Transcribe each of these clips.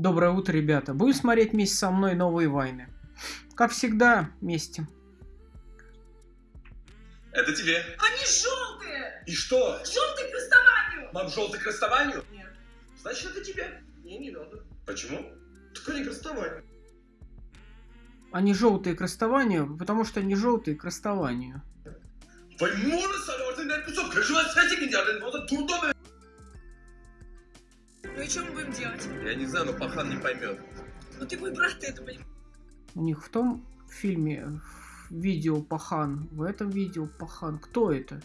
Доброе утро, ребята. Будем смотреть вместе со мной новые войны. Как всегда, вместе. Это тебе. Они желтые! И что? Желтые к расставанию! Мам, желтый к расставанию? Нет. Значит, это тебе. Мне не надо. Почему? Так они к расставанию. Они желтые к расставанию, потому что они желтые к расставанию. Возможно, салаты на кусок Ну и что мы будем делать? Я не знаю, но пахан не поймет. Ну ты мой брат, ты это понимаешь. У них в том фильме в видео Пахан, в этом видео Пахан. Кто это?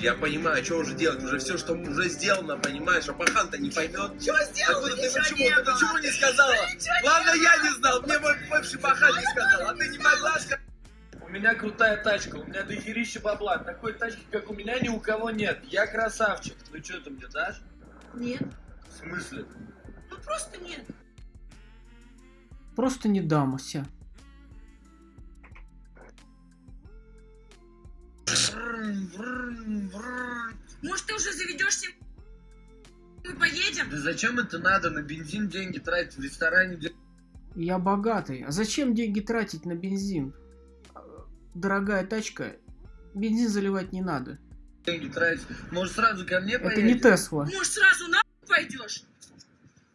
Я понимаю, что уже делать, уже все, что уже сделано, понимаешь, а пахан-то не поймет. Чего сделал? Откуда ты Ничего почему? не Ты почему не сказала? Ничего не Ладно, было. я не знал, мне мой бывший пахан не сказал, а ты не могла сказать. У меня крутая тачка, у меня дохерища бабла. Такой тачки, как у меня, ни у кого нет. Я красавчик. Ну что ты мне дашь? Нет. Смысле? Ну просто нет. Просто не дамася. Может ты уже заведешься? Мы поедем? Да зачем это надо? На бензин деньги тратить в ресторане? Я богатый. А зачем деньги тратить на бензин? Дорогая тачка. Бензин заливать не надо. Деньги тратить. Может сразу ко мне Это не Тесла. Может сразу на пойдешь?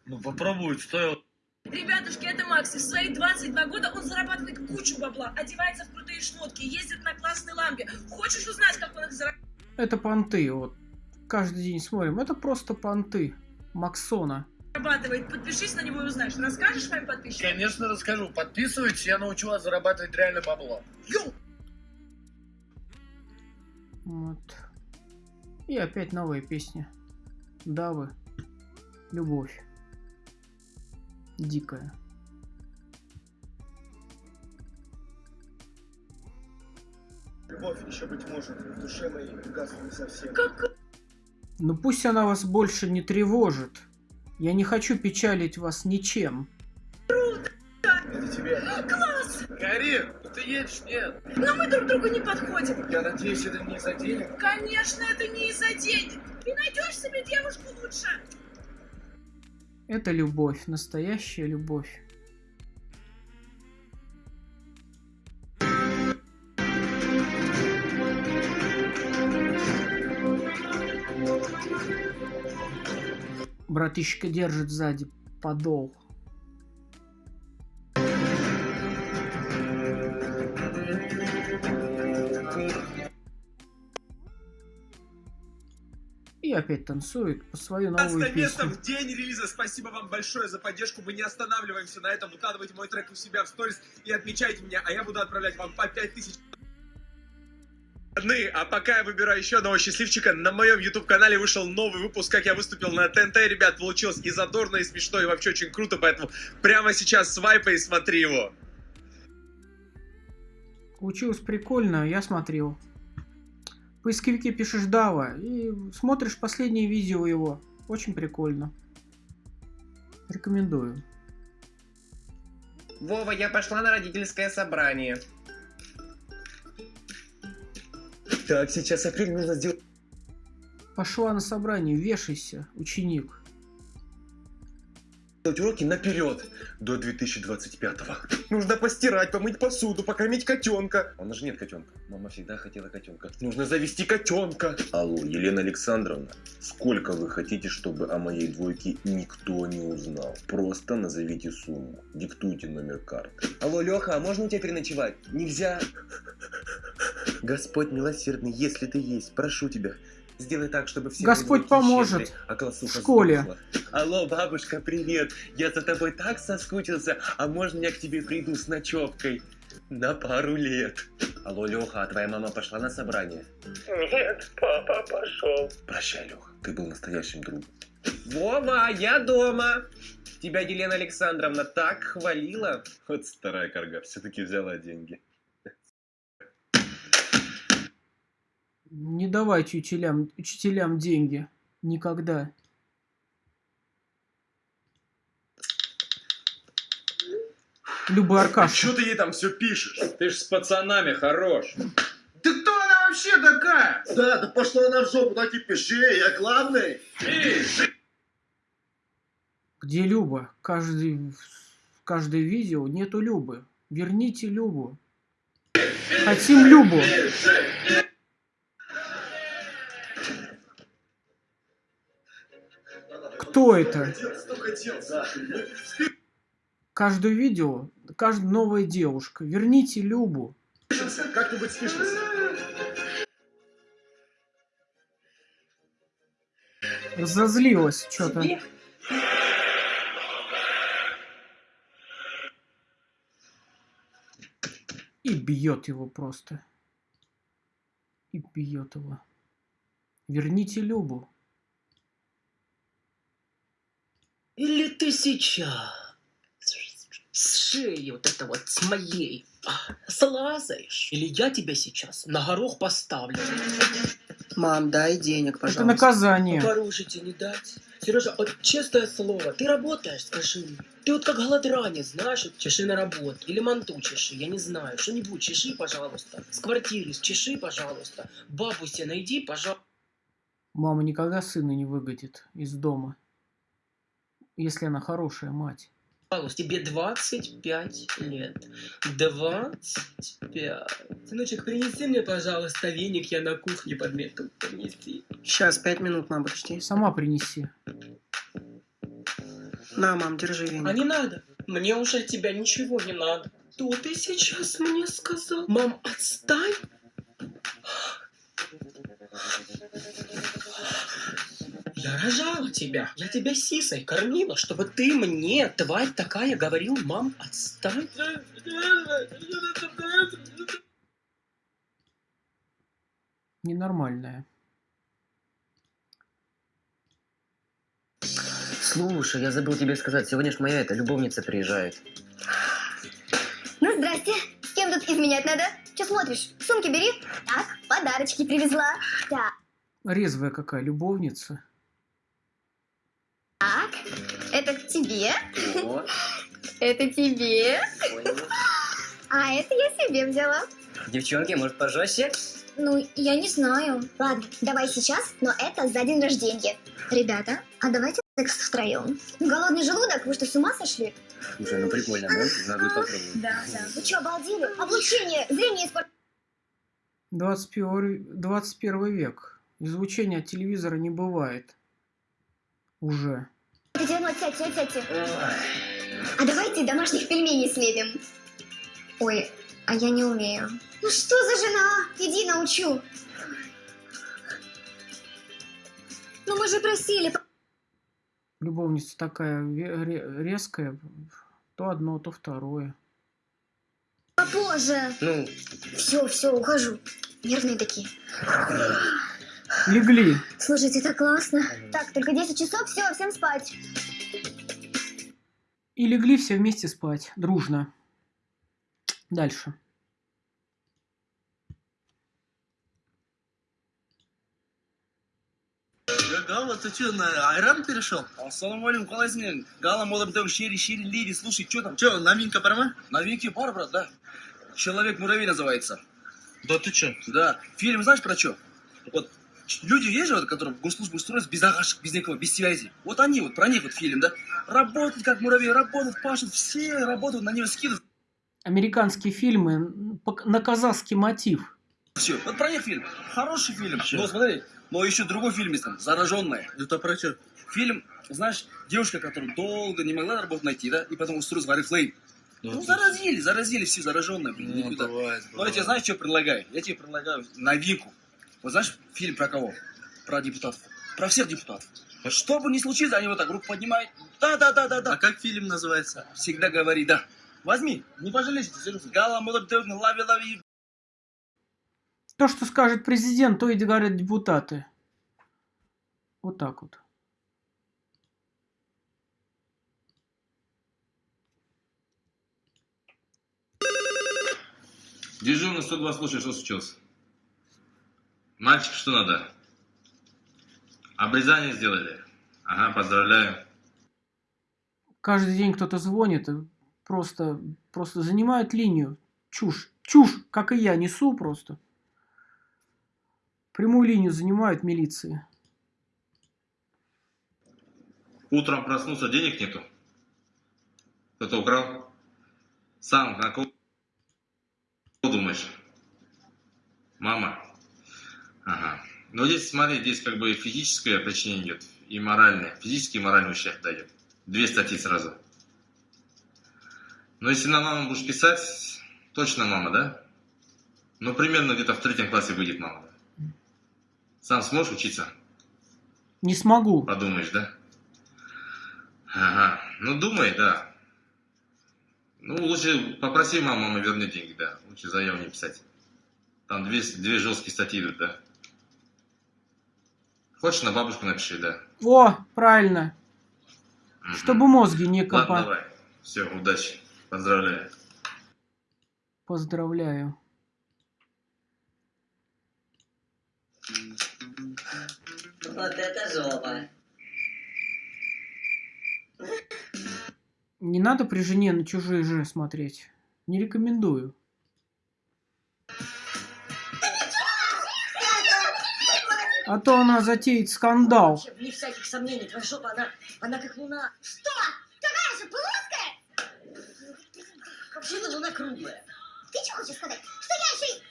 Ну попробовать стоило. Ребятушки, это Макс. И в свои 22 года он зарабатывает кучу бабла, одевается в крутые шмотки, ездит на классной лампе. Хочешь узнать, как он их зарабатывает? Это понты. Вот. Каждый день смотрим. Это просто понты. Максона. Подпишись на него и узнаешь. Расскажешь моим подписчикам? Конечно расскажу. Подписывайтесь, я научу вас зарабатывать реально бабло. Йоу! Вот. И опять новая песня. Давы. Любовь. Дикая. Любовь еще, быть может, в душе моей угасла не совсем. Как Но Ну пусть она вас больше не тревожит. Я не хочу печалить вас ничем. Это тебе. класс! Карин, ты едешь? Нет. Но мы друг другу не подходим. Я надеюсь, это не из-за денег. Конечно, это не из-за денег. Ты найдешь себе девушку лучше. Это любовь, настоящая любовь. Братишка держит сзади подол. Опять танцует по свою новую 15 место песню. в день релиза. Спасибо вам большое за поддержку. Мы не останавливаемся на этом. Укладывайте мой трек у себя в сторис и отмечайте меня, а я буду отправлять вам по 5000 Выходные. А пока я выбираю еще одного счастливчика, на моем YouTube-канале вышел новый выпуск, как я выступил на ТНТ. Ребят, получилось и задорно, и смешно, и вообще очень круто, поэтому прямо сейчас свайпай и смотри его. Получилось прикольно, я смотрел. Поисковике пишешь Дава и смотришь последнее видео его. Очень прикольно. Рекомендую. Вова, я пошла на родительское собрание. Так, сейчас апрель нужно сделать Пошла на собрание, вешайся, ученик. Уроки наперед до 2025 Нужно постирать, помыть посуду, покормить котенка. У нас же нет котенка. Мама всегда хотела котенка. Нужно завести котенка. Алло, Елена Александровна, сколько вы хотите, чтобы о моей двойке никто не узнал? Просто назовите сумму, диктуйте номер карты. Алло, Леха, а можно у тебя переночевать? Нельзя. Господь милосердный, если ты есть, прошу тебя, сделай так, чтобы все Господь поможет щедры, а в школе. сдохла. Алло, бабушка, привет. Я за тобой так соскучился, а можно я к тебе приду с ночевкой? На пару лет. Алло, Леха, а твоя мама пошла на собрание? Нет, папа пошел. Прощай, Леха, ты был настоящим другом. Вова, я дома. Тебя Елена Александровна так хвалила. Вот старая карга, все-таки взяла деньги. Не давайте учителям, учителям деньги. Никогда. Люба Аркаша. Что ты ей там все пишешь? Ты ж с пацанами хорош. Ты кто она вообще такая? Да, да пошла она в жопу, так и пиши, я главный. Где Люба? Каждый, каждое видео нету Любы. Верните Любу. Хотим Любу. Кто это? Каждое видео, каждая новая девушка. Верните Любу. Как-нибудь спишемся. Разозлилась что-то. И бьет его просто. И бьет его. Верните Любу. Или ты сейчас с шеи вот это вот с моей а, слазаешь? Или я тебя сейчас на горох поставлю? Мам, дай денег, Это пожалуйста. наказание. Порушите не дать. Сережа, вот честное слово, ты работаешь, скажи мне. Ты вот как голодранец, знаешь, вот чеши на работу. Или манту чеши, я не знаю. Что-нибудь чеши, пожалуйста. С квартиры чеши, пожалуйста. Бабу себе найди, пожалуйста. Мама никогда сына не выгонит из дома. Если она хорошая мать. Пожалуйста, тебе 25 лет. 25. Сыночек, принеси мне, пожалуйста, веник, я на кухне подмету. Принеси. Сейчас, пять минут, мам, подожди. Сама принеси. На, мам, держи веник. А не надо. Мне уже от тебя ничего не надо. Что ты сейчас мне сказал? Мам, отстань. Я рожала тебя. Я тебя сисой кормила, чтобы ты мне, тварь такая, говорил, мам, отстань. Ненормальная. Слушай, я забыл тебе сказать, сегодня ж моя эта любовница приезжает. Ну, здрасте. С кем тут изменять надо? Че смотришь? Сумки бери. Так, подарочки привезла. Так, Резвая какая любовница. Тебе. О, Это тебе. А это я себе взяла. девчонки, может пожестче? Ну, я не знаю. Ладно, давай сейчас, но это за день рождения. Ребята, а давайте секс втроем. Голодный желудок? Вы что, с ума сошли? Слушай, ну прикольно, да? Надо попробовать. Да, да. Вы что, обалдели? Облучение, зрение испортилось. 21, 21 век. Излучения от телевизора не бывает. Уже. Сядьте, сядьте, сядьте. А давайте домашних пельменей слепим. Ой, а я не умею. Ну что за жена? Иди научу. Ну мы же просили. Любовница такая резкая. То одно, то второе. Попозже. Ну, Все, все, ухожу. Нервные такие. Легли. Слушайте, так классно. Так, только 10 часов, все, всем спать. И легли все вместе спать. Дружно. Дальше. Гала, ты что, на айран перешел? Ассаламалейкум, қалайсың Гала молодым шири шири лири, слушай, что там? Че, новинка ма? Новинки бар, брат, да. Человек-муравей называется. Да ты че? Да. Фильм знаешь про что? Вот люди есть же, вот, которые в госслужбу устроились без агашек, без никого, без связи. Вот они вот, про них вот фильм, да? Работают как муравей, работают, пашут, все работают, на него скидывают. Американские фильмы на казахский мотив. Все, вот про них фильм. Хороший фильм. Ну, смотри, но еще другой фильм есть там, «Зараженная». Это про что? Фильм, знаешь, девушка, которая долго не могла работу найти, да, и потом устроилась в Арифлейм. Ну, заразили, заразили все зараженные, блин, никуда. Ну, я тебе знаешь, что предлагаю? Я тебе предлагаю новинку. Вот знаешь, фильм про кого? Про депутатов. Про всех депутатов. Что бы ни случилось, они вот так руку поднимают. Да, да, да, да, да. А как фильм называется? Всегда говори, да. Возьми, не пожалеешь, серьезно. Гала, лави, лави, То, что скажет президент, то и говорят депутаты. Вот так вот. Дежурный 102, слушай, что случилось? Мальчик, что надо? Обрезание сделали? Ага, поздравляю. Каждый день кто-то звонит, и просто, просто занимают линию. Чушь. Чушь, как и я, несу просто. Прямую линию занимают милиции. Утром проснулся, денег нету. Кто-то украл. Сам, на кого думаешь? Мама? Ага. Но здесь, смотри, здесь как бы физическое причинение идет и моральное. Физический и моральный ущерб дает. Две статьи сразу. Но если на маму будешь писать, точно мама, да? Ну, примерно где-то в третьем классе выйдет мама. да? Сам сможешь учиться? Не смогу. Подумаешь, да? Ага. Ну, думай, да. Ну, лучше попроси маму, мама вернет деньги, да. Лучше заяву не писать. Там две, две жесткие статьи идут, да. Хочешь, на бабушку напиши, да. О, правильно. Мгм. Чтобы мозги не Ладно, копать. давай. Все, удачи. Поздравляю. Поздравляю. Вот это жопа. Не надо при жене на чужие же смотреть. Не рекомендую. А то она затеет скандал. Вообще, вне всяких сомнений, твоя жопа, она, она как луна. Что? Какая же плоская? Вообще-то луна круглая. Ты что хочешь сказать? Что я еще и...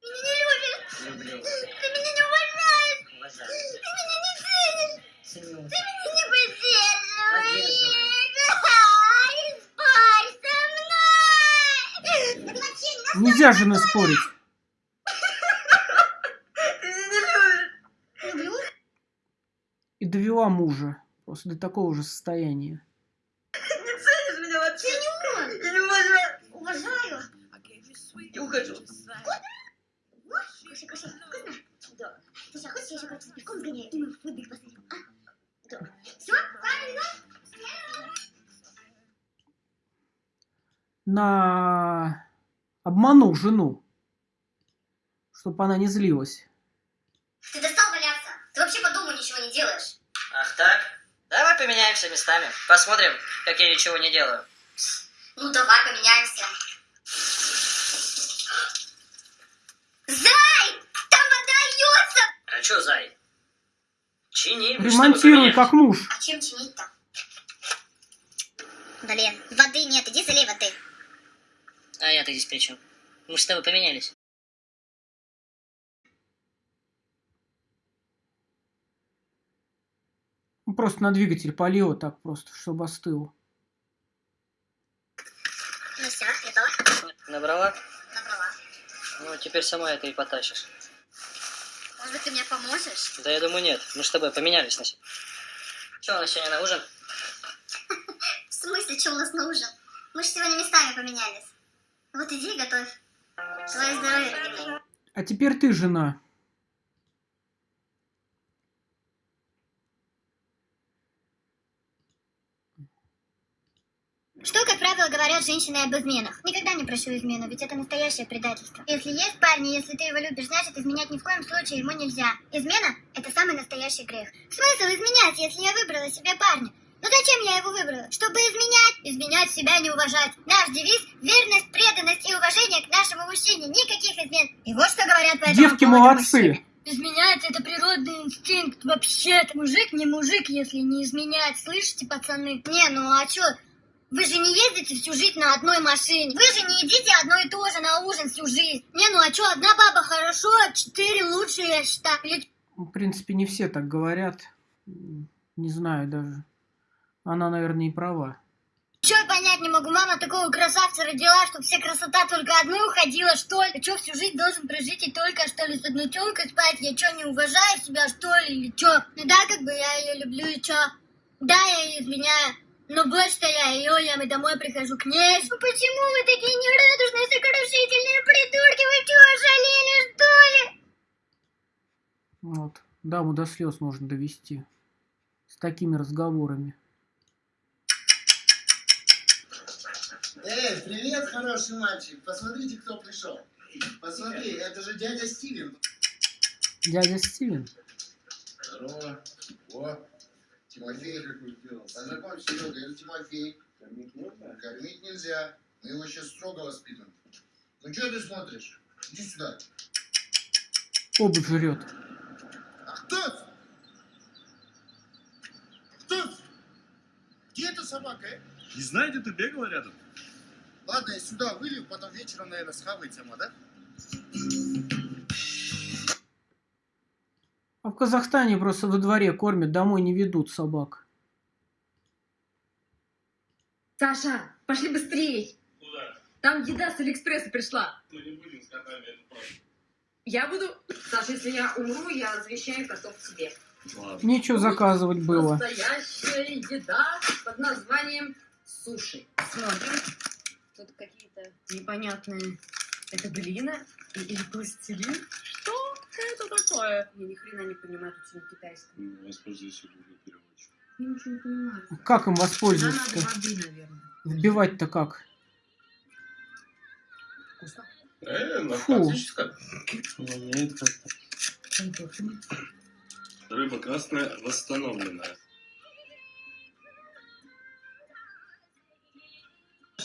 Ты меня не любишь. Люблю. Ты меня не уважаешь. Уважаю. Ты меня не ценишь. Ценю. Ты меня не поддерживаешь. Поддерживаю. Ай, спорь со мной. Это вообще не Нельзя же спорить. Ты меня не любишь. Люблю. И довела мужа. Просто до такого же состояния. Не ценишь меня вообще? Ценю. Я не уважаю. Уважаю. Я ухожу. Вот, кушай, кушай. Вкусно? Да. Слушай, а хочешь я еще как-то с пивком сгоняю, и мы в футбик посмотрим, а? Да. Все? Правильно? На... Обманул жену. Чтобы она не злилась. Ты достал валяться. Ты вообще по дому ничего не делаешь. Ах так? Давай поменяемся местами. Посмотрим, как я ничего не делаю. Ну, давай поменяемся. Зай! Там вода льется! А чё, Зай? Чини, Ремонтируй как муж. А чем чинить-то? Блин, воды нет, иди залей воды. А я-то здесь при чем? Мы же с тобой поменялись. Просто на двигатель полила так просто, чтобы остыл. Ну все, готово? Набрала? Набрала. Ну, теперь сама это и потащишь. Может быть, ты мне поможешь? Да я думаю, нет. Мы с тобой поменялись на сегодня. Что у нас сегодня на ужин? В смысле, что у нас на ужин? Мы же сегодня местами поменялись. Вот иди и готовь. Твое здоровье. А теперь ты жена. Что, как правило, говорят женщины об изменах? Никогда не прощу измену, ведь это настоящее предательство. Если есть парни, если ты его любишь, значит, изменять ни в коем случае ему нельзя. Измена – это самый настоящий грех. Смысл изменять, если я выбрала себе парня? Ну зачем я его выбрала? Чтобы изменять? Изменять себя не уважать. Наш девиз – верность, преданность и уважение к нашему мужчине. Никаких измен. И вот что говорят по этому Девки молодцы. мужчины. Изменять это природный инстинкт. Вообще-то мужик не мужик, если не изменять. Слышите, пацаны? Не, ну а чё? Вы же не ездите всю жизнь на одной машине. Вы же не едите одно и то же на ужин всю жизнь. Не, ну а чё, одна баба хорошо, а четыре лучше, я считаю. Или В принципе, не все так говорят. Не знаю даже. Она, наверное, и права. Чё я понять не могу, мама такого красавца родила, чтобы вся красота только одной уходила, что ли? Чё, всю жизнь должен прожить и только, что ли, с одной тёлкой спать? Я чё, не уважаю себя, что ли, или чё? Ну да, как бы я её люблю, и чё? Да, я её изменяю. Но больше-то я её, я и домой прихожу к ней. Ну почему вы такие нерадужные, сокрушительные придурки? Вы чё, ожалели, что ли? Вот. Даму до слез можно довести. С такими разговорами. Эй, привет, хороший мальчик. Посмотрите, кто пришел. Посмотри, это же дядя Стивен. Дядя Стивен. Здорово. О, Тимофей какой сделал. Познакомься, Серега, это Тимофей. Кормить нельзя? Кормить нельзя. Мы его сейчас строго воспитываем. Ну что ты смотришь? Иди сюда. Обувь жрет. А кто? это? эта собака, э? Не знаю, где-то бегала рядом. Ладно, я сюда вылью, потом вечером, наверное, схавайте, ама, да? В Казахстане просто во дворе кормят, домой не ведут собак. Саша, пошли быстрей. Куда? Там еда с Алиэкспресса пришла. Мы не будем с котами, это правда. Я буду... Саша, если я умру, я завещаю котов тебе. Нечего заказывать было. Настоящая еда под названием суши. Смотрим. Тут какие-то непонятные... Это глина или пластилин? Что это такое? Я ни хрена не понимаю, тут все на китайском. Воспользуйся Google переводчиком. Я ничего не понимаю. Как им Нам воспользоваться-то? надо воды, наверное. Вбивать-то как? Вкусно? Э, Фу. Рыба красная восстановленная.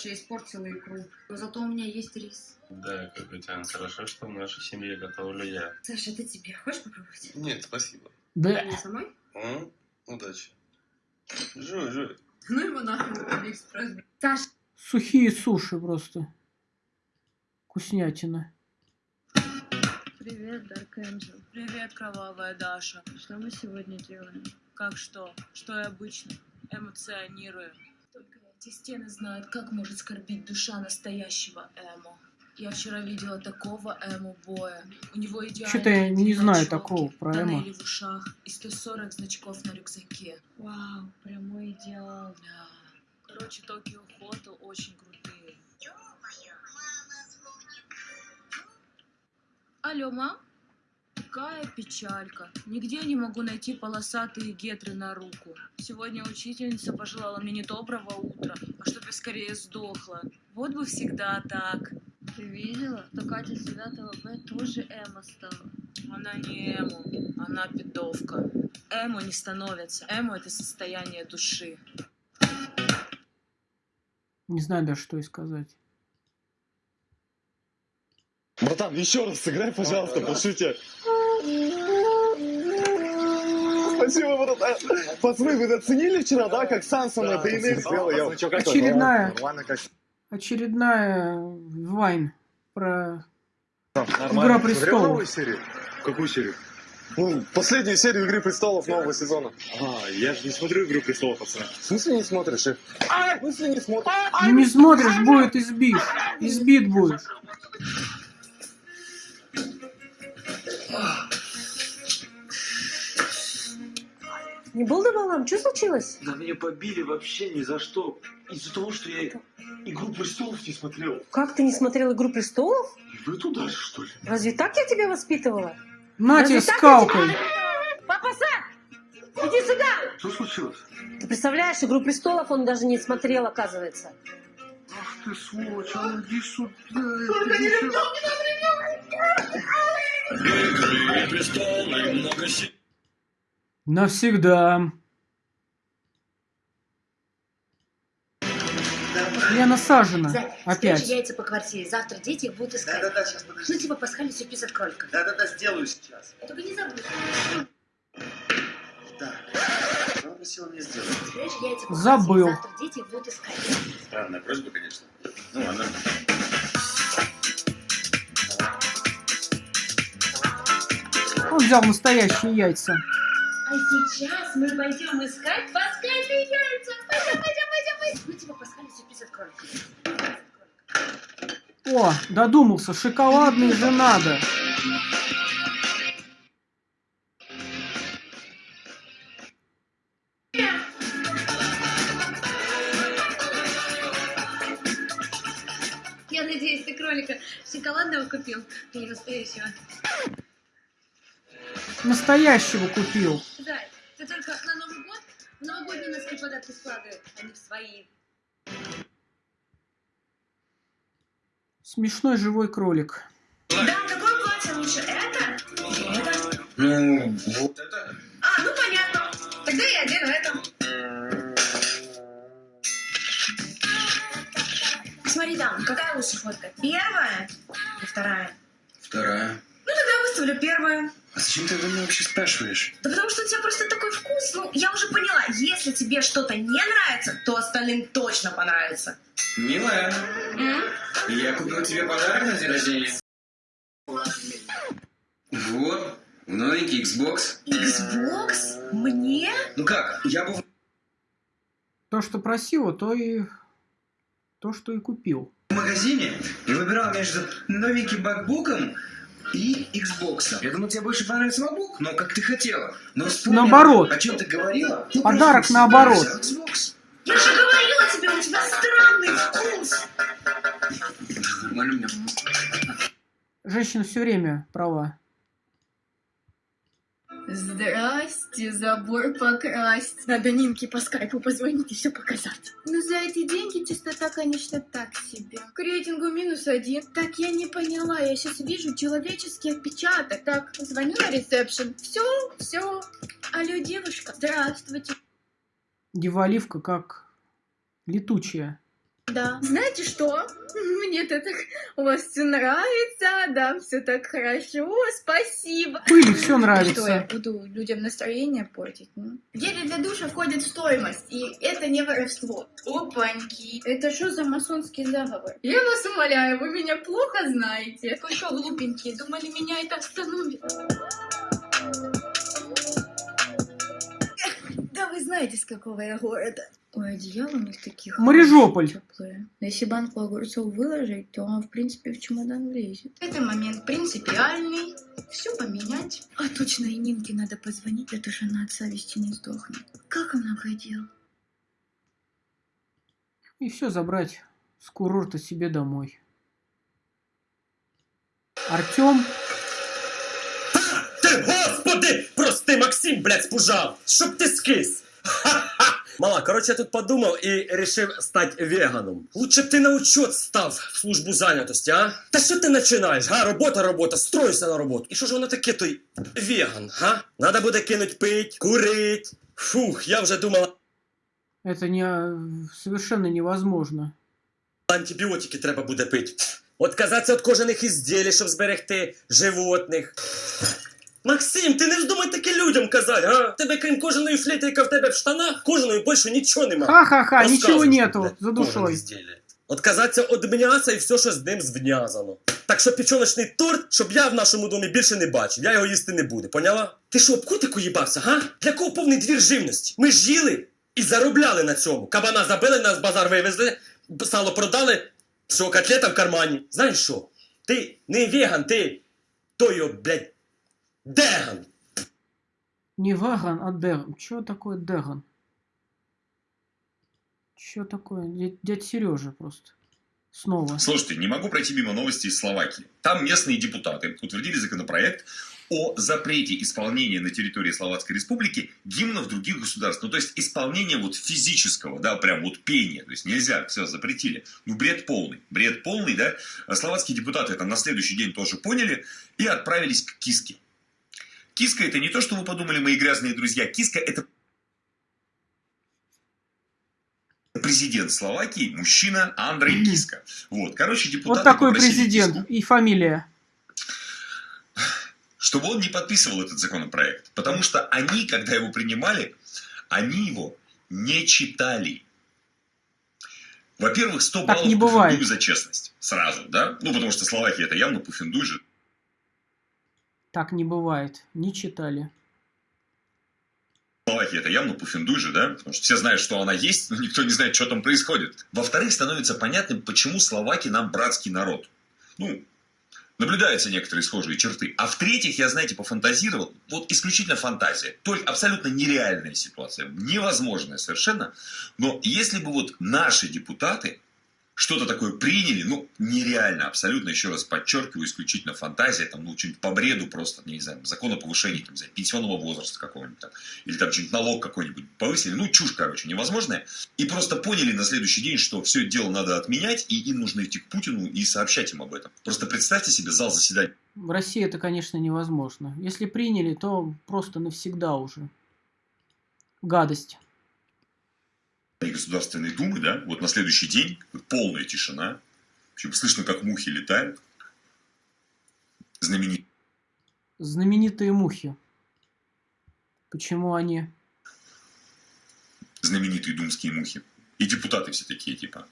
Я испортила икру. Но зато у меня есть рис. Да, Капитан, хорошо, что в нашей семье готовлю я. Саша, это тебе. Хочешь попробовать? Нет, спасибо. Да. Мне самой? М? Удачи. Жуй, жуй. Ну его нахрен, Алиэкспресс. Саш, Сухие суши просто. Вкуснятина. Привет, Dark Angel. Привет, кровавая Даша. Что мы сегодня делаем? Как что? Что и обычно. Эмоционирую. Эти стены знают, как может скорбить душа настоящего эмо. Я вчера видела такого эмо-боя. У него идеальные Чё-то я не знаю такого про эмо. в ушах и 140 значков на рюкзаке. Вау, прямой идеал. Да. Короче, Токио Хотел очень крутые. Алло, мам? Какая печалька. Нигде не могу найти полосатые гетры на руку. Сегодня учительница пожелала мне не доброго утра, а чтобы я скорее сдохла. Вот бы всегда так. Ты видела? То Катя с 9 Б тоже эмо стала. Она не эмо, она пидовка. Эмо не становится. Эмо это состояние души. Не знаю даже, что и сказать. Братан, еще раз сыграй, пожалуйста, по шуте. Спасибо, братан. Пацаны, вы оценили вчера, да, как Сан со мной ДНР сделал? Очередная, очередная Вайн про. Игра престолов. новую серию? Какую серию? Ну, последнюю серию Игры престолов нового сезона. А, я же не смотрю Игру престолов, пацаны. В смысле не смотришь? их? В смысле не смотришь? Ну не смотришь, будет избит. Избит будешь. Не был дома, Что случилось? Да меня побили вообще ни за что. Из-за того, что я Игру престолов не смотрел. Как ты не смотрел «Игру престолов»? И вы туда же, что ли? Разве так я тебя воспитывала? На тебе скалкой. тебя- Папа, Сам! Иди сюда! Что случилось? Ты представляешь, «Игру престолов» он даже не смотрел, оказывается. Ах ты сволочь, а иди сюда. Игры престолы, много си... Навсегда. Я насажена. Опять. спрячь яйца по квартире. Завтра дети их будут искать. Да-да-да, сейчас, подожди. Ну, типа пасхальный сюрприз от кролика. Да-да-да, сделаю сейчас. Только не забудь. Так, что она просила мне сделать? Спрячь яйца по Забыл. квартире. Завтра дети их будут искать. Странная просьба, конечно. Ну ладно. Он взял настоящие яйца. А сейчас мы пойдем искать пасхальные яйца. Пойдем, пойдем, пойдем, пойдем. Ну, типа пасхальный сюрприз от кролика. О, додумался, шоколадные же надо. Я надеюсь, ты кролика шоколадного купил, а не настоящего. Настоящего купил. Да, ты только на Новый год в новогодние носки подарки складывай, а не в свои. Смешной живой кролик. Да, какое платье лучше? Это? Это? Ну, вот это. Зачем ты мне вообще спрашиваешь? Да потому что у тебя просто такой вкус. Ну, я уже поняла, если тебе что-то не нравится, то остальным точно понравится. Милая, я купил тебе подарок на день рождения. Вот, новенький Xbox. Xbox? Мне? Ну как, я был То, что просила, то и... То, что и купил. в магазине и выбирал между новеньким макбуком и Xbox. Я думал, тебе больше понравится MacBook, но как ты хотела. Но вспомнил, Наоборот. о чем ты говорила. ну, Подарок наоборот. Xbox. Я же говорила тебе, у тебя странный вкус. Женщина все время права. Здрасте, забор покрасть. Надо Нинке по скайпу позвонить и все показать. Ну, за эти деньги чистота, конечно, так себе. К рейтингу минус один. Так, я не поняла, я сейчас вижу человеческий отпечаток. Так, звоню на ресепшн. Все, все. Алло, девушка, здравствуйте. Деваливка как летучая. Да. Знаете что? Мне-то так у вас все нравится, да, все так хорошо, спасибо. Пыли все нравится. Что я буду людям настроение портить? ну? Гели для душа входит в стоимость, и это не воровство. Опаньки, это что за масонский заговор? Я вас умоляю, вы меня плохо знаете. Вы что, глупенькие, думали, меня это остановит? Знаете, с какого я города. Ой, одеяло у них таких Марижополь. теплые. Но если банку огурцов выложить, то он, в принципе, в чемодан влезет. Это момент принципиальный. Все поменять. А точно и Нинке надо позвонить, а то она от совести не сдохнет. Как много дел. И все забрать с курорта себе домой. Артем господи! Прости, Максим, блядь, спужав! Щоб ти скис! Мала, короче, я тут подумав і рішив стати веганом. Лучше б ти на учет став в службу зайнятості, а? Та що ти починаєш? Га, робота, робота, стройся на роботу. І що ж воно таке той веган, га? Надо буде кинуть пить, курить. Фух, я вже думала, это не, совершенно невозможно. антибіотики треба буде пити. Отказатися від кожаних ізділій, щоб зберегти животних. Максим, ти не вздумай таке людям казати, а? Тебе крім кожаної флейти, яка в тебе в штанах, кожаної більше нічого нема. Ха-ха-ха, Розказуй, нету за ізділля. Отказатися від м'яса і все, що з ним зв'язано. Так що печоночний торт, щоб я в нашому домі більше не бачив, я його їсти не буду, поняла? Ти що, об кутику їбався, га? Для кого повний двір живності? Ми ж їли і заробляли на цьому. Кабана забили, нас базар вивезли, сало продали, все, котлета в кармані. Знаєш що? Ти не веган, ти той, блядь, деган. Не ваган, а деган. Что такое деган? Что такое? Дядь, Сережа просто. Снова. Слушайте, не могу пройти мимо новости из Словакии. Там местные депутаты утвердили законопроект о запрете исполнения на территории Словацкой Республики гимнов других государств. Ну, то есть исполнение вот физического, да, прям вот пения. То есть нельзя, все, запретили. Ну, бред полный. Бред полный, да. Словацкие депутаты это на следующий день тоже поняли и отправились к Киске. Киска это не то, что вы подумали, мои грязные друзья. Киска это президент Словакии, мужчина Андрей Киска. Вот, короче, депутаты Вот такой президент. И фамилия. чтобы он не подписывал этот законопроект. Потому что они, когда его принимали, они его не читали. Во-первых, 100 Так баллов не бывает. За честность. Сразу, да? Ну, потому что Словакия это явно Пуффендуй же. Так не бывает. Не читали. Словакия это явно Пуффендуй же, да? Потому что все знают, что она есть, но никто не знает, что там происходит. Во-вторых, становится понятным, почему словаки нам братский народ. Ну, наблюдаются некоторые схожие черты. А в-третьих, я, знаете, пофантазировал, вот исключительно фантазия. Только абсолютно нереальная ситуация, невозможная совершенно. Но если бы вот наши депутаты что-то такое приняли, ну, нереально, абсолютно, еще раз подчеркиваю, исключительно фантазия, там, ну, что-нибудь по бреду просто, не знаю, закон о повышении, там, знаю, пенсионного возраста какого-нибудь там, или там что-нибудь налог какой-нибудь повысили, ну, чушь, короче, невозможная, и просто поняли на следующий день, что все это дело надо отменять, и им нужно идти к Путину и сообщать им об этом. Просто представьте себе зал заседаний В России это, конечно, невозможно. Если приняли, то просто навсегда уже. Гадость. Государственной Думы, да, вот на следующий день полная тишина, общем, слышно, как мухи летают, знаменитый Знаменитые мухи. Почему они? Знаменитые думские мухи. И депутаты все такие, типа.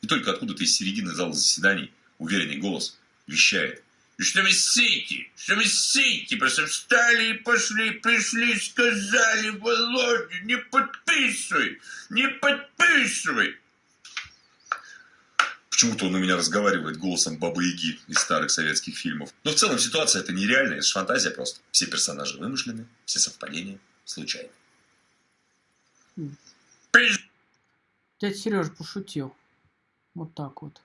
И только откуда-то из середины зала заседаний уверенный голос вещает. Что вы сеете? Что вы сеете? Просто встали и пошли, пришли, сказали, Володя, не подписывай, не подписывай. Почему-то он у меня разговаривает голосом Бабы Яги из старых советских фильмов. Но в целом ситуация это нереальная, это же фантазия просто. Все персонажи вымышлены, все совпадения случайны. Дядя Сережа пошутил. Вот так вот.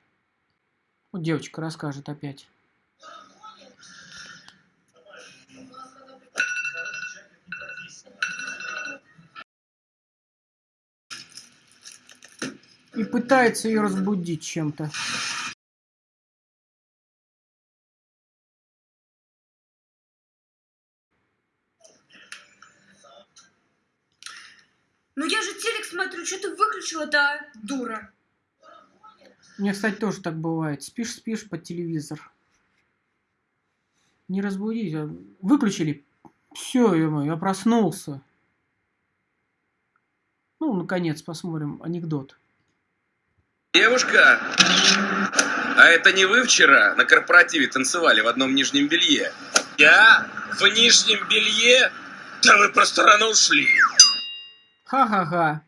Вот девочка расскажет опять. И пытается ее разбудить чем-то. Ну я же телек смотрю, что ты выключила-то, дура? Меня, кстати, тоже так бывает. Спишь, спишь под телевизор. Не разбудить. а Выключили. Все, я проснулся. Ну, наконец, посмотрим анекдот. Девушка, а это не вы вчера на корпоративе танцевали в одном нижнем белье? Я? В нижнем белье? Да вы просто рано ушли. Ха-ха-ха.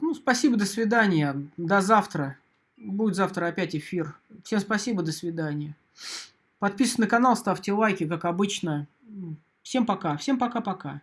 Ну, спасибо, до свидания. До завтра. Будет завтра опять эфир. Всем спасибо, до свидания. Подписывайтесь на канал, ставьте лайки, как обычно. Всем пока. Всем пока-пока.